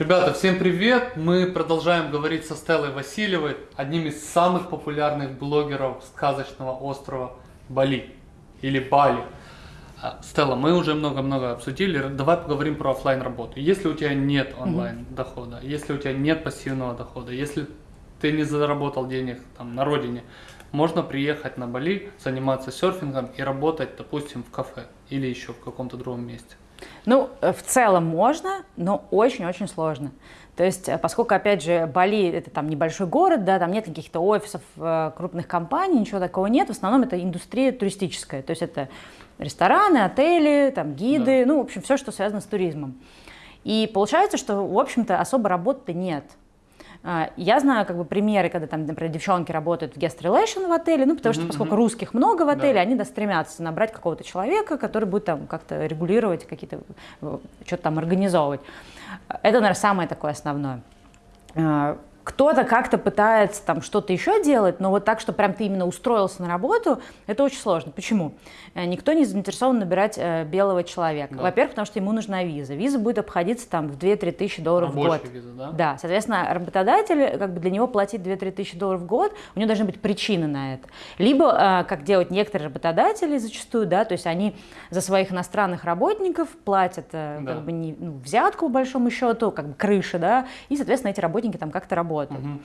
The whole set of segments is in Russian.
Ребята, всем привет! Мы продолжаем говорить со Стеллой Васильевой, одним из самых популярных блогеров сказочного острова Бали или Бали. А, Стелла, мы уже много-много обсудили, давай поговорим про офлайн работу. Если у тебя нет онлайн дохода, если у тебя нет пассивного дохода, если ты не заработал денег там на родине, можно приехать на Бали, заниматься серфингом и работать, допустим, в кафе или еще в каком-то другом месте. Ну, э, в целом можно, но очень-очень сложно. То есть, э, поскольку, опять же, Бали – это там небольшой город, да, там нет каких-то офисов э, крупных компаний, ничего такого нет, в основном это индустрия туристическая, то есть это рестораны, отели, там, гиды, да. ну, в общем, все, что связано с туризмом. И получается, что, в общем-то, особо работы нет. А, я знаю как бы примеры, когда там, например, девчонки работают в guest relation в отеле, ну, потому что, поскольку русских много в отеле, да. они да, стремятся набрать какого-то человека, который будет там как-то регулировать, какие-то, э, что-то там организовывать. Это, наверное, самое такое основное. А, кто-то как-то пытается там что-то еще делать, но вот так, что прям ты именно устроился на работу, это очень сложно. Почему? Э, никто не заинтересован набирать э, белого человека. Да. Во-первых, потому что ему нужна виза. Виза будет обходиться там в 2-3 тысячи долларов Рабочая в год. Виза, да? да, соответственно, работодатель, как бы для него платить 2-3 тысячи долларов в год, у него должны быть причины на это. Либо, э, как делают некоторые работодатели зачастую, да, то есть они за своих иностранных работников платят э, Да. как бы не, ну, взятку, по большому счету, как бы крыши, да, и, соответственно, эти работники там как-то работают. Мгм.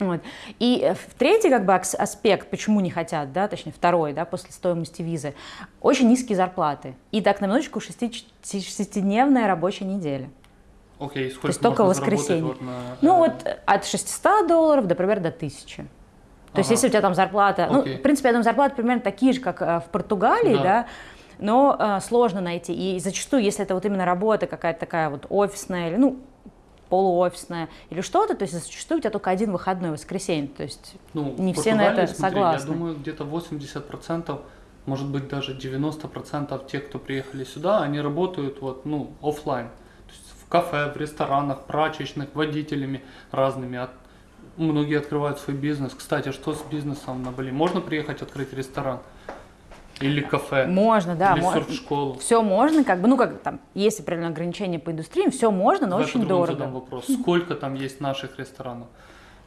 Вот. И э, третий как бы аспект, почему не хотят, да, точнее второй, да, после стоимости визы, очень низкие зарплаты. И так на минуточку шести- шестидневная рабочая неделя. Окей, сколько есть только воскресенье. вот на, Ну э, вот от 600 долларов, например, до 1000. То есть Ага. если у тебя там зарплата, ну, Окей. в принципе, я думаю, зарплаты примерно такие же, как э, в Португалии, Да. да, но э, сложно найти. И зачастую, если это вот именно работа какая-то такая вот офисная или, ну, полуофисная или что-то, то есть зачастую у тебя только один выходной воскресенье, то есть Ну, Не все на это смотри, согласны. Я думаю, где-то 80%, может быть даже 90% тех, кто приехали сюда, они работают вот, ну, есть в кафе, в ресторанах, прачечных, водителями разными. От- Многие открывают свой бизнес. Кстати, что с бизнесом на Бали? Можно приехать открыть ресторан? Или кафе? можно, да, Или можно. серф-школу? Все можно, как бы, ну, как там, есть определенные ограничения по индустрии, все можно, но Давай очень дорого. задам вопрос. Сколько там есть наших ресторанов?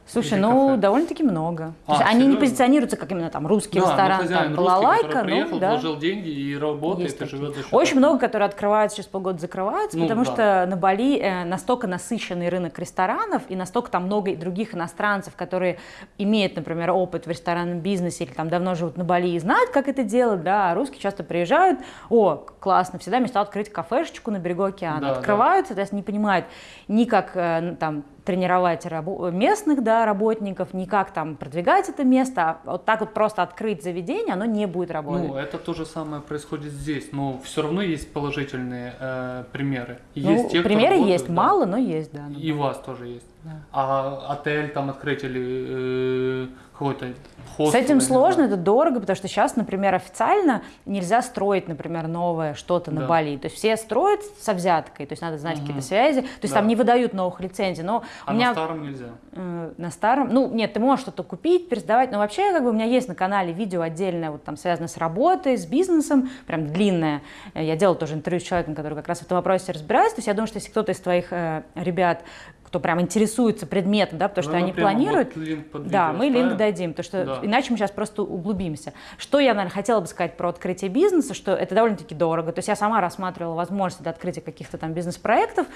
Слушай, ну кафе? довольно-таки много. А, есть они не позиционируются как именно там русский Да, ну, ресторан, там, русский, балалайка, приехал, ну да. вложил деньги и работает, Есть и такие. живет Очень много, которые открываются через полгода, закрываются, Ну, потому да. что на Бали э, настолько насыщенный рынок ресторанов и настолько там много других иностранцев, которые имеют, например, опыт в ресторанном бизнесе или там давно живут на Бали и знают, как это делать, да, а русские часто приезжают, о, классно, всегда мечтают открыть кафешечку на берегу океана, Да, да. открывают, соответственно, не понимают ни как э, там тренировать рабо- местных да, работников, ни как там продвигать это место, а вот так вот просто открыть заведение, оно не будет работать. Ну, это то же самое происходит здесь, но все равно есть положительные э, примеры. Ну, Есть те, кто примеры работают, есть, да. мало, но есть, да. ну И да. у вас тоже есть. Да. А отель там открыть или э, какой-то С хостел, я этим сложно, это дорого, потому что сейчас, например, официально нельзя строить, например, новое что-то на Да. Бали. То есть все строят со взяткой, то есть надо знать Мгм. какие-то связи, то есть Да. там не выдают новых лицензий. Но А у меня на старом нельзя. э, на старом, ну нет, ты можешь что-то купить, пересдавать, но вообще как бы у меня есть на канале видео отдельное, вот там связано с работой, с бизнесом, прям длинное. Э, Я делала тоже интервью с человеком, который как раз в этом вопросе разбирается. То есть я думаю, что если кто-то из твоих э, ребят, кто прям интересуется предметом, да, потому что Давай мы они планируют, вот да, мы линк дадим, потому что Да. иначе мы сейчас просто углубимся. Что я, наверное, хотела бы сказать про открытие бизнеса, что это довольно-таки дорого. То есть я сама рассматривала возможность для открытия каких-то там бизнес-проектов.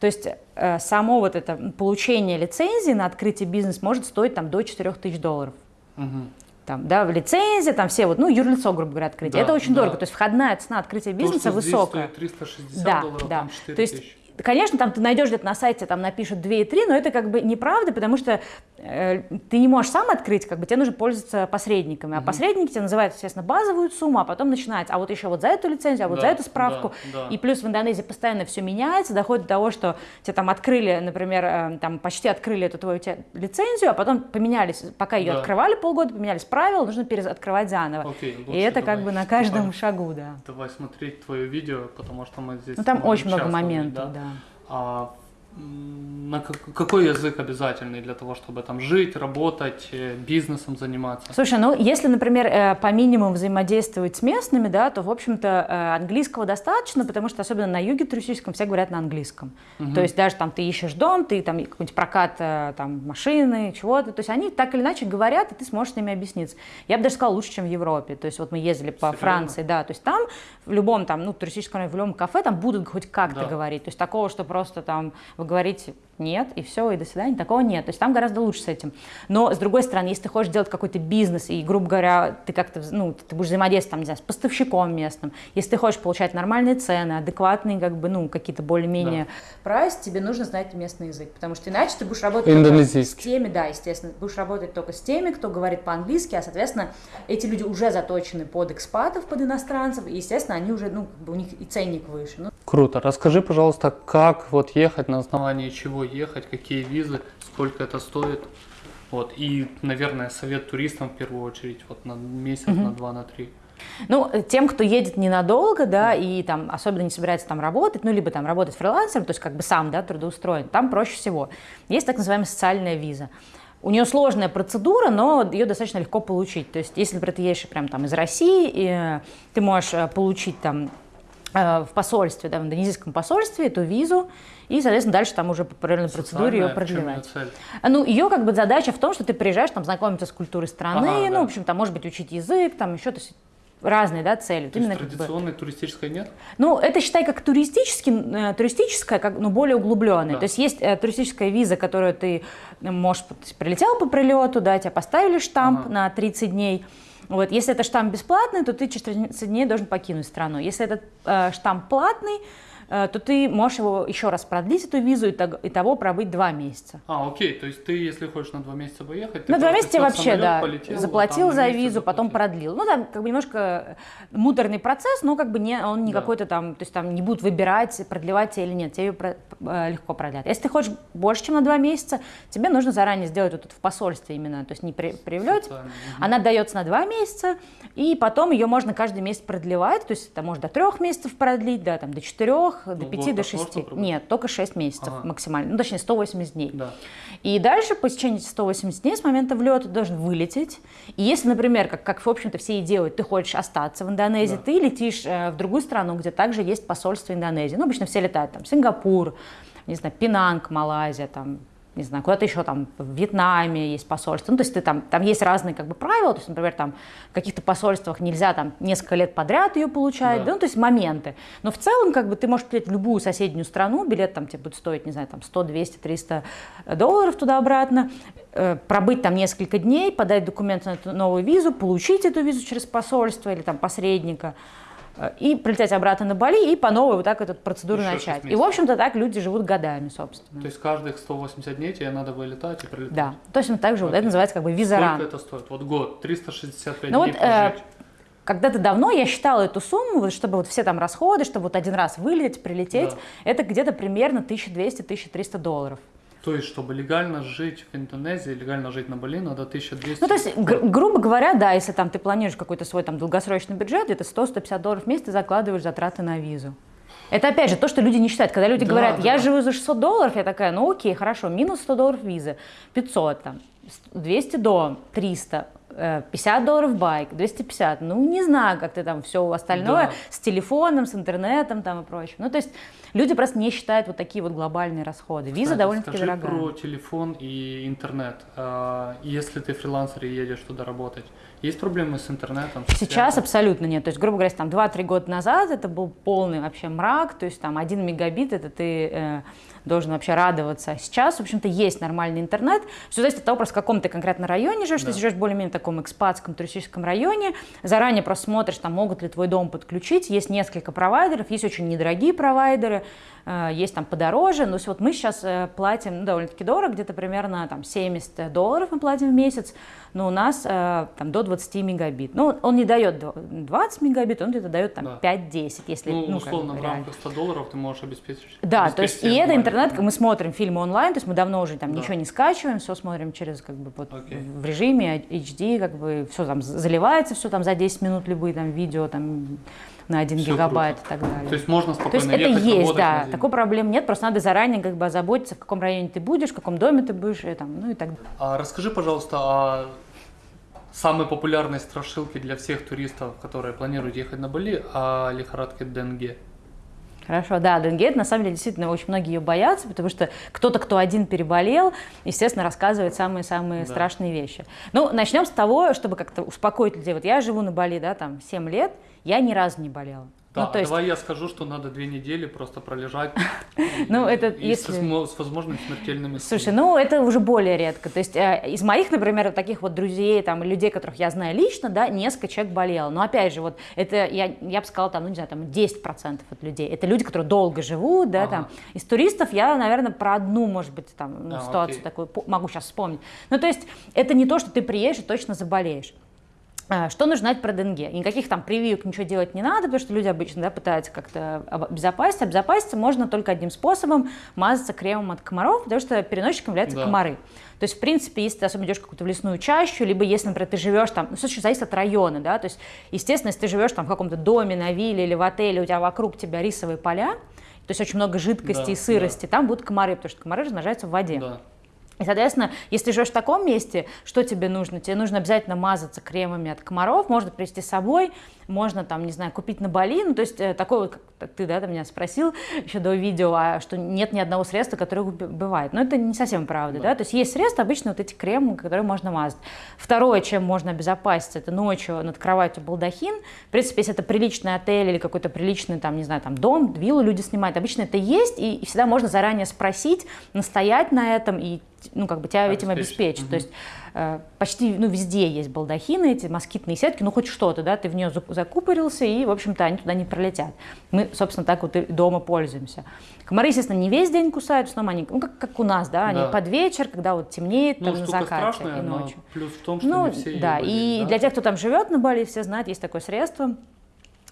То есть э, само вот это получение лицензии на открытие бизнеса может стоить там до 4 тысяч долларов. Мгм. Там, да, в лицензии, там все вот, ну, юрлицо, грубо говоря, открытие. Да, это очень да. дорого. То есть входная цена открытия То, бизнеса что здесь высокая. стоит 360 Да, долларов, да. там 4 То есть, тысячи. Конечно, там ты найдешь где-то на сайте, там напишут 2 и 3, но это как бы неправда, потому что э, ты не можешь сам открыть, как бы тебе нужно пользоваться посредниками. А посредники тебе называют, естественно, базовую сумму, а потом начинается, а вот еще вот за эту лицензию, а вот Да, за эту справку. да, да. И плюс в Индонезии постоянно все меняется, доходит до того, что тебе там открыли, например, э, там почти открыли эту твою лицензию, а потом поменялись, пока ее Да. открывали полгода, поменялись правила, нужно переоткрывать заново. Окей, И лучше это как бы на каждом Давай. шагу, да. Давай смотреть твое видео, потому что мы здесь Ну там очень много моментов, да. А м, на как- какой язык обязательный для того, чтобы там жить, работать, э, бизнесом заниматься? Слушай, ну если, например, э, по минимуму взаимодействовать с местными, да, то, в общем-то, э, английского достаточно, потому что особенно на юге туристическом все говорят на английском. То есть даже там ты ищешь дом, ты там какой-нибудь прокат там машины, чего-то, то есть они так или иначе говорят, и ты сможешь с ними объясниться. Я бы даже сказала, лучше, чем в Европе. То есть вот мы ездили по Серьезно? Франции, да, то есть там в любом там, ну, туристическом в любом кафе там будут хоть как-то Да. говорить. То есть такого, что просто там вы говорите нет, и все, и до свидания, такого нет. То есть там гораздо лучше с этим. Но, с другой стороны, если ты хочешь делать какой-то бизнес, и, грубо говоря, ты как-то, ну, ты будешь взаимодействовать, там, не знаю, с поставщиком местным, если ты хочешь получать нормальные цены, адекватные, как бы, ну, какие-то более-менее прайс, тебе нужно знать местный язык, потому что иначе ты будешь работать с теми, да, естественно, будешь работать только с теми, кто говорит по-английски, а, соответственно, эти люди уже заточены под экспатов, под иностранцев, и, естественно, они уже, ну, как бы у них и ценник выше. Ну, Круто. Расскажи, пожалуйста, как вот ехать, на основании чего ехать, какие визы, сколько это стоит. Вот. И, наверное, совет туристам в первую очередь, вот на месяц, на два, на три. Ну, э, тем, кто едет ненадолго, да, и там особенно не собирается там работать, ну, либо там работать фрилансером, то есть как бы сам, да, трудоустроен, там проще всего. Есть так называемая социальная виза. У нее сложная процедура, но ее достаточно легко получить. То есть, если, например, ты едешь прям там из России, и, ты можешь э, получить там в посольстве, да, в индонезийском посольстве эту визу, и, соответственно, дальше там уже по определенной процедуре ее продлевать. цель? Ну, ее как бы задача в том, что ты приезжаешь там знакомиться с культурой страны, Ага, ну, да. в общем, там, может быть, учить язык, там еще, то есть разные, да, цели. То есть Именно как бы- традиционной туристической нет? ну, это считай как туристический, э, туристическая, как, ну, более углубленная. Да. То есть есть э, туристическая виза, которую ты э, можешь, прилетел по прилету, да, тебя поставили штамп Ага. на 30 дней. Вот, если это штамп бесплатный, то ты через 30 дней должен покинуть страну. Если этот э, штамп платный, то ты можешь его еще раз продлить, эту визу, и того, пробыть два месяца. А, окей, то есть ты, если хочешь на два месяца поехать, ты На два месяца вообще, да, полетел, заплатил за визу, потом заплатил. продлил. Ну, там как бы немножко муторный процесс, но как бы не, он не Да. какой-то там, то есть там не будут выбирать, продлевать тебе или нет, тебе про- э, легко продлят. Если ты хочешь больше, чем на два месяца, тебе нужно заранее сделать вот это в посольстве именно, то есть не при, при влете. Социально, мгм. Она дается на два месяца, и потом ее можно каждый месяц продлевать, то есть это можно до трех месяцев продлить, да, там до четырех, до Ну, пяти, год до так можно шести. пробовать? Нет, только шесть месяцев Ага. максимально, ну точнее 180 дней. Да. И дальше, по течении этих 180 дней с момента влета, должен вылететь. И если, например, как, как в общем-то, все и делают, ты хочешь остаться в Индонезии, Да. ты летишь э, в другую страну, где также есть посольство Индонезии. Ну, обычно все летают там, Сингапур, не знаю, Пинанг, Малайзия, там, не знаю, куда-то еще там в Вьетнаме есть посольство. Ну, то есть ты там, там есть разные как бы правила, то есть, например, там в каких-то посольствах нельзя там несколько лет подряд ее получать, Да. да, ну, то есть моменты. Но в целом, как бы, ты можешь прилететь в любую соседнюю страну, билет там тебе будет стоить, не знаю, там 100, 200, 300 долларов туда-обратно, э, пробыть там несколько дней, подать документы на эту новую визу, получить эту визу через посольство или там посредника, и прилететь обратно на Бали, и по новой вот так эту процедуру Еще начать. И, в общем-то, так люди живут годами, собственно. То есть каждых 180 дней тебе надо вылетать и прилетать. Да, точно так же, вот это Окей. называется как бы визаран. Сколько это стоит? Вот год, 365 Ну дней вот, э, прожить. Когда-то давно я считала эту сумму, вот, чтобы вот все там расходы, чтобы вот один раз вылететь, прилететь, Да. это где-то примерно 1200-1300 долларов. То есть, чтобы легально жить в Индонезии, легально жить на Бали, надо 1200. Ну, то есть, гр- грубо говоря, да, если там ты планируешь какой-то свой там долгосрочный бюджет, где-то 100-150 долларов в месяц ты закладываешь затраты на визу. Это опять же то, что люди не считают. Когда люди Да, говорят, я да. живу за 600 долларов, я такая, ну окей, хорошо, минус 100 долларов визы, 500 там, 200 дом, 300, э, 50 долларов байк, 250. Ну, не знаю, как ты там все остальное Да. с телефоном, с интернетом там и прочим. Ну, то есть люди просто не считают вот такие вот глобальные расходы. Виза Кстати, довольно-таки скажи дорогая. про телефон и интернет. А, Если ты фрилансер и едешь туда работать, есть проблемы с интернетом? с Сейчас связью? абсолютно нет. То есть, грубо говоря, там 2-3 года назад это был полный вообще мрак, то есть там 1 мегабит, это ты э, должен вообще радоваться. Сейчас, в общем-то, есть нормальный интернет. Все зависит от того, просто каком ты конкретно районе живешь. Да. Ты живешь в более-менее таком экспатском туристическом районе. Заранее просто смотришь, там могут ли твой дом подключить. Есть несколько провайдеров, есть очень недорогие провайдеры, э, есть там подороже. Но вот мы сейчас э, платим ну, довольно-таки дорого, где-то примерно там 70 долларов мы платим в месяц, но у нас э, там до 20 мегабит. Ну, он не дает дв- 20 мегабит, он где-то дает там Да. 5-10, если Ну, ну, как условно, бы в рамках 100 долларов ты можешь обеспечить. Да, то есть и это интернет, как мы смотрим фильмы онлайн, то есть мы давно уже там Да. ничего не скачиваем, все смотрим через как бы вот Окей. в режиме HD, как бы все там заливается, все там за 10 минут любые там видео там на 1 Всё гигабайт круто. и так далее. То есть можно То спокойно есть это есть, да, такой проблем нет, просто надо заранее как бы озаботиться, в каком районе ты будешь, в каком доме ты будешь, и, там, ну и так далее. А расскажи, пожалуйста, о самой популярной страшилке для всех туристов, которые планируют ехать на Бали, о лихорадке Денге. Хорошо, да, Денге, на самом деле, действительно, очень многие ее боятся, потому что кто-то, кто один переболел, естественно, рассказывает самые-самые Да. страшные вещи. Ну, начнем с того, чтобы как-то успокоить людей. Вот я живу на Бали, да, там, 7 лет, я ни разу не болела. Да, ну, то есть, давай я скажу, что надо две недели просто пролежать. Ну, это если- с, возмо- с возможными смертельными Слушай, ну это уже более редко. То есть э, из моих, например, таких вот друзей, там, людей, которых я знаю лично, да, несколько человек болело. Но опять же, вот это, я, я бы сказала, там, ну не знаю, там 10% от людей. Это люди, которые долго живут, да, Ага. там. Из туристов я, наверное, про одну, может быть, там, ну, А, ситуацию окей. такую могу сейчас вспомнить. Ну то есть это не то, что ты приедешь и точно заболеешь. А, Что нужно знать про денге? Никаких там прививок ничего делать не надо, потому что люди обычно да, пытаются как-то обезопасить. Обезопаситься можно только одним способом – мазаться кремом от комаров, потому что переносчиком являются Да. комары. То есть, в принципе, если ты особенно идешь какую-то в лесную чащу, либо если, например, ты живешь там, ну, слушай, зависит от района, да, то есть, естественно, если ты живешь там в каком-то доме, на вилле или в отеле, у тебя вокруг тебя рисовые поля, то есть очень много жидкости Да, и сырости, там будут комары, потому что комары размножаются в воде. Да. И, соответственно, если живешь в таком месте, что тебе нужно? Тебе нужно обязательно мазаться кремами от комаров, можно привезти с собой, можно там, не знаю, купить на Бали, ну, то есть э, такой вот, как ты, да, ты меня спросил еще до видео, а что нет ни одного средства, которое убивает. Но это не совсем правда, да. Да. то есть есть средства, обычно вот эти кремы, которые можно мазать. Второе, чем можно обезопаситься, это ночью над кроватью балдахин. В принципе, если это приличный отель или какой-то приличный, там, не знаю, там, дом, виллу люди снимают, обычно это есть, и, и всегда можно заранее спросить, настоять на этом, и ну, как бы тебя этим Обеспечить. обеспечить. Мгм. То есть э, почти, ну, везде есть балдахины, эти москитные сетки, ну, хоть что-то, да, ты в нее зак- закупорился, и, в общем-то, они туда не пролетят. Мы, собственно, так вот и дома пользуемся. Комары, естественно, не весь день кусают, в основном они, ну, как, как у нас, да, они Да. под вечер, когда вот темнеет, Ну, там, на закате страшная, и но ночью. плюс в том, что Ну, не все да, и да? для тех, кто там живет на Бали, все знают, есть такое средство,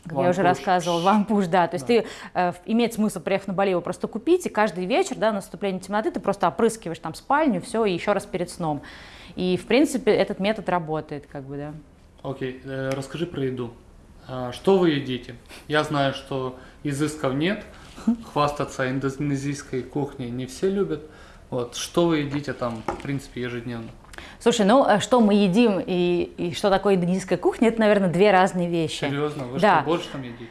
как я уже Вампуш. рассказывала, вампуш, да, то есть Да. ты, э, имеет смысл, приехав на Бали, его просто купить, и каждый вечер, да, на наступление темноты ты просто опрыскиваешь там спальню, все, и еще раз перед сном. И, в принципе, этот метод работает, как бы, да. Окей, э, расскажи про еду. А, Что вы едите? Я знаю, что изысков нет, хвастаться индонезийской кухней не все любят. Вот, что вы едите там, в принципе, ежедневно? Слушай, ну, э, что мы едим и, и что такое индонезийская кухня, это, наверное, две разные вещи. Серьезно, вы Да. что, больше там едите?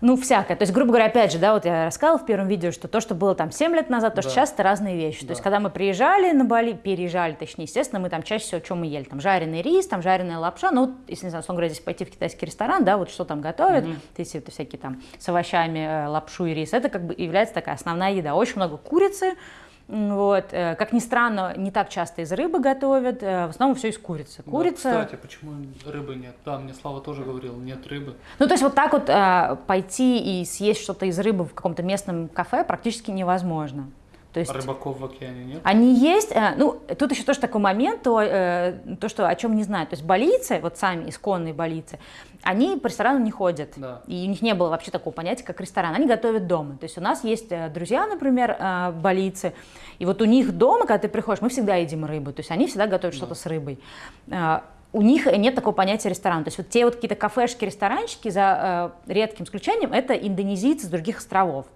Ну, всякое. То есть, грубо говоря, опять же, да, вот я рассказывала в первом видео, что то, что было там 7 лет назад, то, что Да. сейчас это разные вещи. То есть, Да. когда мы приезжали на Бали, переезжали, точнее, естественно, мы там чаще всего, что мы ели? Там жареный рис, там жареная лапша. Ну, вот, если, не знаю, говоря, здесь пойти в китайский ресторан, да, вот что там готовят, то есть это всякие там с овощами, э, лапшу и рис, это как бы является такая основная еда. Очень много курицы, вот. э, Как ни странно, не так часто из рыбы готовят, э, в основном все из курицы. Да, Курица... кстати, почему рыбы нет? Да, мне Слава тоже говорил, нет рыбы. Ну, то есть вот так вот э, пойти и съесть что-то из рыбы в каком-то местном кафе практически невозможно. То есть А рыбаков в океане нет? они есть, э, ну, тут еще тоже такой момент, то, э, то, что о чем не знают. То есть балийцы, вот сами исконные балийцы, они по ресторанам не ходят. Да. И у них не было вообще такого понятия, как ресторан. Они готовят дома. То есть у нас есть э, друзья, например, балийцы, и вот у них дома, когда ты приходишь, мы всегда едим рыбу. То есть они всегда готовят что-то с рыбой. У них нет такого понятия ресторан. То есть вот те вот какие-то кафешки, ресторанчики, за э, редким исключением, это индонезийцы с других островов.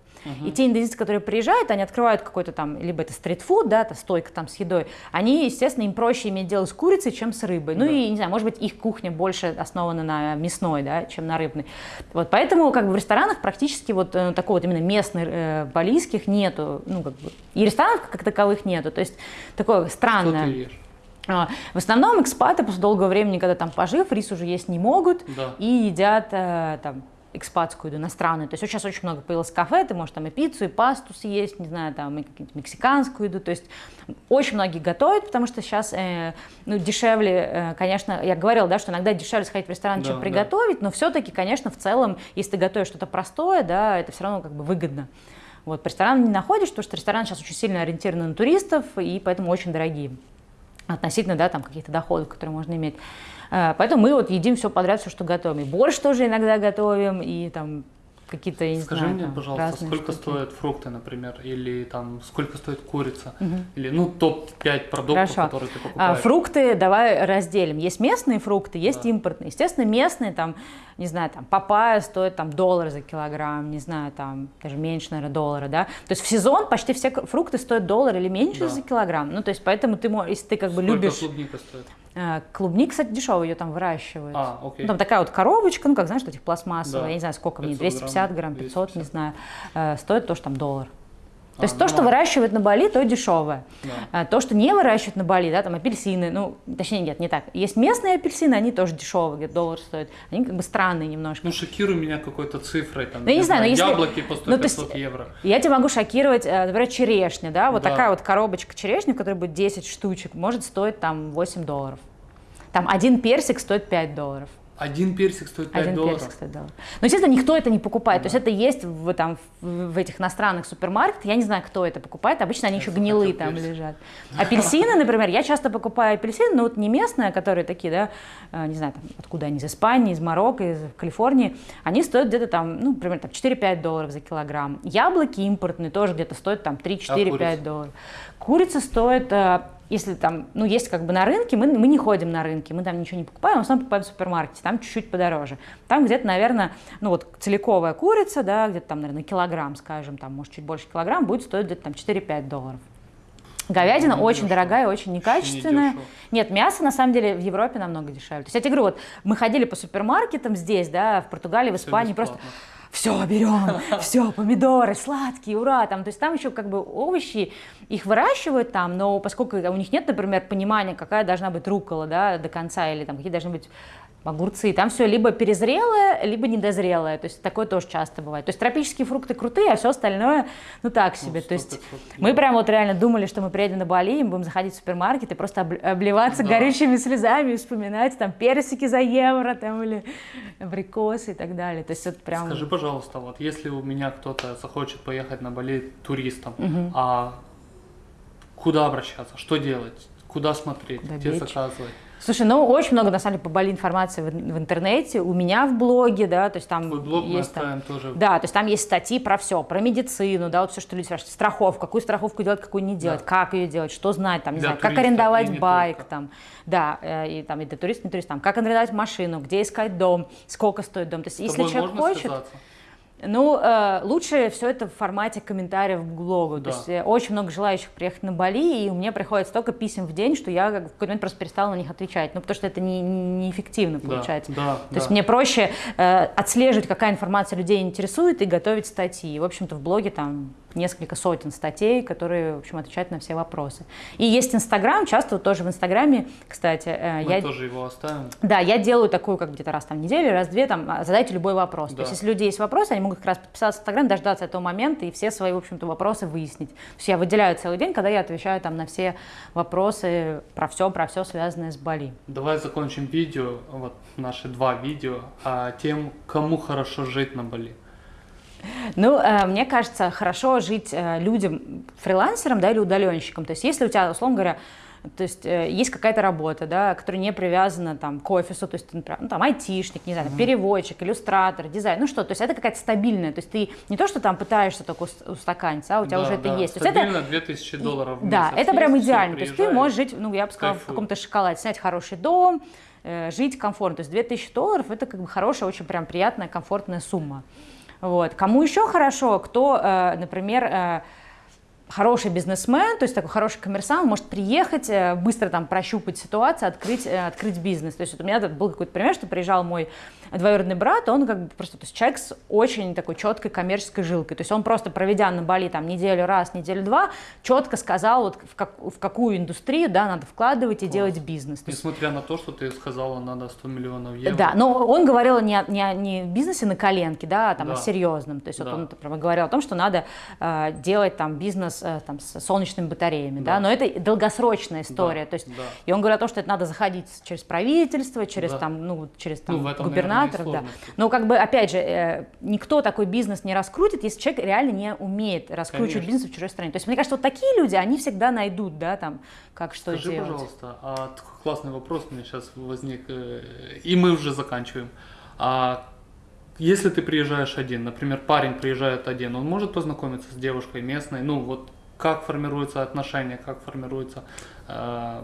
И те индонезийцы, которые приезжают, они открывают какой-то там, либо это стритфуд, да, это стойка там с едой, они, естественно, им проще иметь дело с курицей, чем с рыбой. Ну Да. и, не знаю, может быть, их кухня больше основана на мясной, да, чем на рыбной. Вот, поэтому как бы в ресторанах практически вот э, такого вот именно местных э, балийских нету, ну как бы, и ресторанов как таковых нету, то есть такое Что странное. ты ешь? А, В основном экспаты после долгого времени, когда там пожив, рис уже есть не могут Да. и едят э, там экспатскую еду, иностранную. То есть сейчас очень много появилось кафе, ты можешь там и пиццу, и пасту съесть, не знаю, там и мексиканскую еду. То есть очень многие готовят, потому что сейчас э, ну, дешевле, э, конечно, я говорила, да, что иногда дешевле сходить в ресторан, Да, чем да. приготовить, но все-таки, конечно, в целом, если ты готовишь что-то простое, да, это все равно как бы выгодно. Вот, по ресторанам не находишь, потому что рестораны сейчас очень сильно ориентированы на туристов, и поэтому очень дорогие относительно, да, там каких-то доходов, которые можно иметь. Э, Поэтому мы вот едим все подряд, все, что готовим. И борщ тоже иногда готовим, и там какие-то, я не Скажи знаю, мне, там, пожалуйста, сколько штуки. стоят фрукты, например, или там сколько стоит курица, Мгм. или ну топ-5 продуктов, Хорошо. которые ты А, покупаешь. фрукты давай разделим. Есть местные фрукты, есть Да. импортные. Естественно, местные, там, не знаю, там, папайя стоит там доллар за килограмм, не знаю, там, даже меньше, наверное, доллара, да. То есть в сезон почти все фрукты стоят доллар или меньше Да. за килограмм. Ну, то есть поэтому ты можешь, если ты как бы Сколько любишь... клубника стоит? А, Клубник, кстати, дешевый, ее там выращивают. А, окей. Ну, там такая вот коробочка, ну, как, знаешь, этих пластмассовых, Да. я не знаю, сколько 500 250 грамм, грамм, 500, не 250. знаю, Э, стоит тоже там доллар. То А, есть то, что выращивают на Бали, то дешевое. Да. А То, что не выращивают на Бали, да, там апельсины, ну, точнее, нет, не так. Есть местные апельсины, они тоже дешевые, где доллар стоит. Они как бы странные немножко. Ну, шокируй меня какой-то цифрой, там, Ну, я не знаю, но если- яблоки по 100-500 ну, есть- евро. Я тебя могу шокировать, э, например, черешня, да, вот Да. такая вот коробочка черешни, в которой будет 10 штучек, может стоить там 8 долларов. Там один персик стоит 5 долларов. Один персик стоит 5 Один долларов. персик стоит доллар. Но, естественно, никто это не покупает. То есть это есть в, там, в, в этих иностранных супермаркетах. Я не знаю, кто это покупает. Обычно они Я еще гнилые там персик. лежат. Апельсины, например, я часто покупаю апельсины, но вот не местные, а которые такие, да, э, не знаю, там, откуда они, из Испании, из Марокко, из Калифорнии. Они стоят где-то там, ну, примерно там 4-5 долларов за килограмм. Яблоки импортные тоже где-то стоят там 3-4-5 курица? долларов. Курица стоит э, если там, ну, есть как бы на рынке, мы, мы не ходим на рынке, мы там ничего не покупаем, в основном покупаем в супермаркете, там чуть-чуть подороже. Там где-то, наверное, ну, вот целиковая курица, да, где-то там, наверное, килограмм, скажем, там, может, чуть больше килограмм, будет стоить где-то там 4-5 долларов. Говядина Ну, очень дешево. дорогая, очень некачественная. недешево. Нет, мясо на самом деле в Европе намного дешевле. То есть я тебе говорю, вот мы ходили по супермаркетам здесь, да, в Португалии, в Испании, просто. Все, берем, все, помидоры сладкие, ура, там, то есть там еще как бы овощи, их выращивают там, но поскольку у них нет, например, понимания, какая должна быть рукола, да, до конца, или там какие должны быть огурцы, там все либо перезрелое, либо недозрелое, то есть такое тоже часто бывает. То есть тропические фрукты крутые, а все остальное, ну так себе, то есть 100-500 мы прям вот реально думали, что мы приедем на Бали, и мы будем заходить в супермаркет и просто обл- обливаться Да. горючими слезами и вспоминать там персики за евро там или абрикосы и так далее. То есть это прям... Скажи, пожалуйста, вот если у меня кто-то захочет поехать на Бали туристом, а куда обращаться, что делать, куда смотреть, Куда где заказывать? Слушай, ну очень много на самом деле по Бали информации в, в интернете, у меня в блоге, да, то есть там Твой блог мы есть там, оставим тоже. да, то есть там есть статьи про все, про медицину, да, вот все, что люди спрашивают, страховку, какую страховку делать, какую не делать, Да. как ее делать, что знать, там, не Для знаю, как туриста и арендовать байк, только. там, да, э, и там и для туриста, не турист, там, как арендовать машину, где искать дом, сколько стоит дом, то есть С если человек хочет, связаться? Ну, э, лучше все это в формате комментариев к блогу. Да. То есть э, очень много желающих приехать на Бали, и у меня приходит столько писем в день, что я как, в какой-то момент просто перестала на них отвечать. Ну, потому что это не, не- неэффективно Да, получается. да, То есть да. мне проще э, отслеживать, какая информация людей интересует, и готовить статьи. И, в общем-то, в блоге там несколько сотен статей, которые, в общем, отвечают на все вопросы. И есть Инстаграм, часто вот тоже в Инстаграме, кстати, э, Мы я тоже его оставим. да, я делаю такую, как где-то раз там в неделю, раз в две, там, а, задайте любой вопрос. То Да. есть, если у людей есть вопросы, они могут как раз подписаться в Инстаграм, дождаться этого момента и все свои, в общем-то, вопросы выяснить. То есть я выделяю целый день, когда я отвечаю там на все вопросы про все, про все, связанное с Бали. Давай закончим видео, вот наши два видео, а, тем, кому хорошо жить на Бали. Ну, э, мне кажется, хорошо жить э, людям, фрилансерам, да, или удаленщикам. То есть, если у тебя, условно говоря, то есть э, есть какая-то работа, да, которая не привязана там, к офису, то есть, ты, например, ну, там, айтишник, не знаю, там, переводчик, иллюстратор, дизайн, ну что, то есть это какая-то стабильная, то есть ты не то, что там пытаешься только ус- устаканиться, а у тебя Да, уже это да, есть. То есть это- Стабильно 2000 долларов в да, месяц это прям идеально. То есть ты можешь жить, ну, я бы сказала, в кайфуй. каком-то шоколаде, снять хороший дом, жить комфортно. То есть 2000 долларов – это как бы хорошая, очень прям приятная, комфортная сумма. Вот. Кому еще хорошо, кто, э, например, э, хороший бизнесмен, то есть такой хороший коммерсант, может приехать, э, быстро там прощупать ситуацию, открыть, открыть бизнес. То есть вот у меня был какой-то пример, что приезжал мой двоюродный брат, он как бы просто, то есть человек с очень такой четкой коммерческой жилкой. То есть он просто проведя на Бали там неделю раз, неделю два, четко сказал, вот в, как- в какую индустрию, да, надо вкладывать и Класс. делать бизнес. Несмотря на то, что ты сказала, надо 100 миллионов евро. да, но он говорил не о, не о не бизнесе на коленке, да, а там Да. о серьезном. То есть вот Да. он например, говорил о том, что надо э, делать там бизнес э, там, с солнечными батареями, да. Да. но это долгосрочная история. Да, То есть, да. И он говорил о том, что это надо заходить через правительство, через Да. там, ну, через там, Ну, в и да. Но как бы, опять же, э, никто такой бизнес не раскрутит, если человек реально не умеет раскручивать Конечно. бизнес в чужой стране. То есть мне кажется, вот такие люди, они всегда найдут, да, там, как что Скажи, делать. пожалуйста, а классный вопрос у меня сейчас возник, э, и мы уже заканчиваем. А Если ты приезжаешь один, например, парень приезжает один, он может познакомиться с девушкой местной, ну вот как формируются отношения, как формируется, э,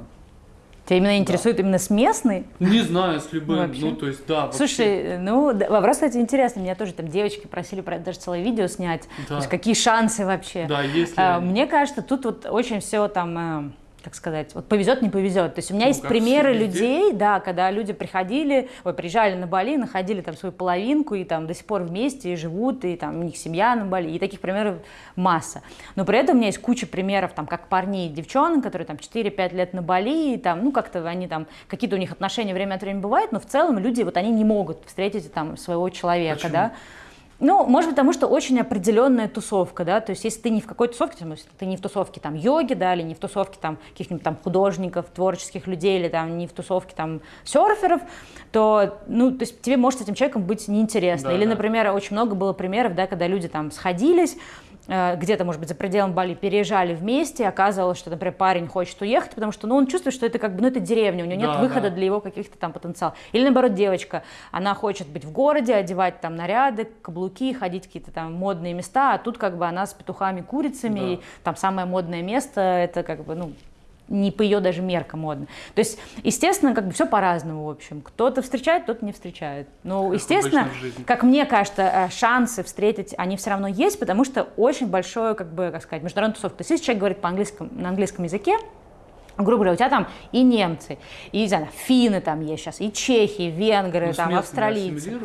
Тебя именно интересует именно с местной? не знаю, с любым, Вообще? ну то есть да. вообще. Слушай, ну да, вопрос, кстати, интересный. Меня тоже там девочки просили про даже целое видео снять. Да. То есть какие шансы вообще? Да, если А, Мне кажется, тут вот очень все там, э, как сказать, вот повезет, не повезет. То есть у меня Ну, есть примеры людей, да, когда люди приходили, ой, приезжали на Бали, находили там свою половинку и там до сих пор вместе и живут, и там у них семья на Бали, и таких примеров масса. Но при этом у меня есть куча примеров, там, как парней и девчонок, которые там 4-5 лет на Бали, и там, ну, как-то они там, какие-то у них отношения время от времени бывают, но в целом люди, вот они не могут встретить там своего человека, Почему? да. Ну, может быть, потому что очень определенная тусовка, да, то есть если ты не в какой тусовке, там, если ты не в тусовке там йоги, да, или не в тусовке там каких-нибудь там художников, творческих людей, или там не в тусовке там серферов, то, ну, то есть тебе может с этим человеком быть неинтересно. Да, или, да. например, очень много было примеров, да, когда люди там сходились, где-то, может быть, за пределом Бали переезжали вместе, оказывалось, что, например, парень хочет уехать, потому что, ну, он чувствует, что это как бы, ну, это деревня, у него нет Да, выхода да. для его каких-то там потенциалов. Или, наоборот, девочка, она хочет быть в городе, одевать там наряды, каблуки, ходить какие-то там модные места, а тут как бы она с петухами, курицами, Да. и там самое модное место, это как бы, ну, не по ее даже меркам модно. То есть, естественно, как бы все по-разному, в общем. Кто-то встречает, кто-то не встречает. Ну, Как естественно, как мне кажется, э, шансы встретить, они все равно есть, потому что очень большое, как бы, как сказать, международная тусовка. То есть, если человек говорит по-английскому, на английском языке, грубо говоря, у тебя там и немцы, и, не знаю, финны там есть сейчас, и чехи, венгры, Ну, там, местными австралийцы.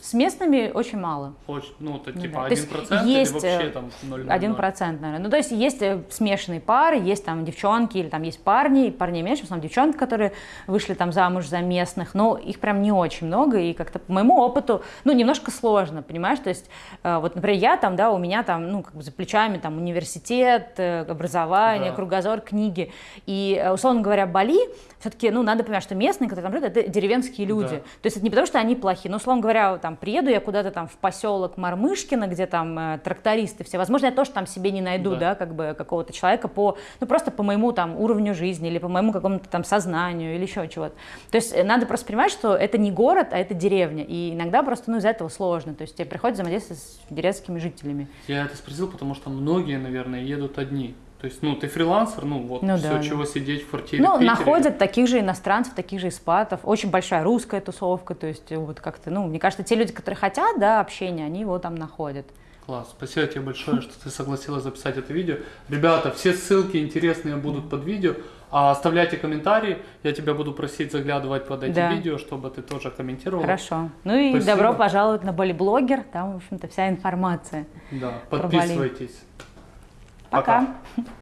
С местными очень мало. очень, ну это Ну типа да. То один есть процент есть, или вообще э, там 0,00? Один процент, наверное. Ну, то есть есть э, смешанные пары, есть там девчонки, или там есть парни, и парней меньше, в основном девчонки, которые вышли там замуж за местных, но их прям не очень много, и как-то по моему опыту, ну, немножко сложно, понимаешь, то есть, э, вот, например, я там, да, у меня там, ну, как бы за плечами там университет, образование, Да. кругозор, книги, и, э, условно говоря, Бали, все-таки, ну, надо понимать, что местные, которые там живут, это деревенские люди, Да. то есть это не потому, что они плохие, но, условно говоря, там, приеду я куда-то там в поселок Мармышкино, где там э, трактористы все, возможно, я тоже там себе не найду, Да. да, как бы какого-то человека по, ну, просто по моему там уровню жизни или по моему какому-то там сознанию или еще чего-то. То есть э, надо просто понимать, что это не город, а это деревня, и иногда просто, ну, из-за этого сложно, то есть тебе приходится взаимодействовать с деревенскими жителями. Я это спросил, потому что многие, наверное, едут одни. То есть, ну, ты фрилансер, ну, вот, Ну все, да, да. чего сидеть в квартире Ну, Питере. находят таких же иностранцев, таких же испатов. Очень большая русская тусовка. То есть, э, вот как-то, ну, мне кажется, те люди, которые хотят, да, общения, они его там находят. Класс, спасибо тебе большое, что ты согласилась записать это видео. Ребята, все ссылки интересные будут под видео. А оставляйте комментарии, я тебя буду просить заглядывать под эти Да. видео, чтобы ты тоже комментировал. Хорошо. Ну и Спасибо. добро пожаловать на Бали-блогер. Там, в общем-то, вся информация. Да, подписывайтесь. Пока. Пока.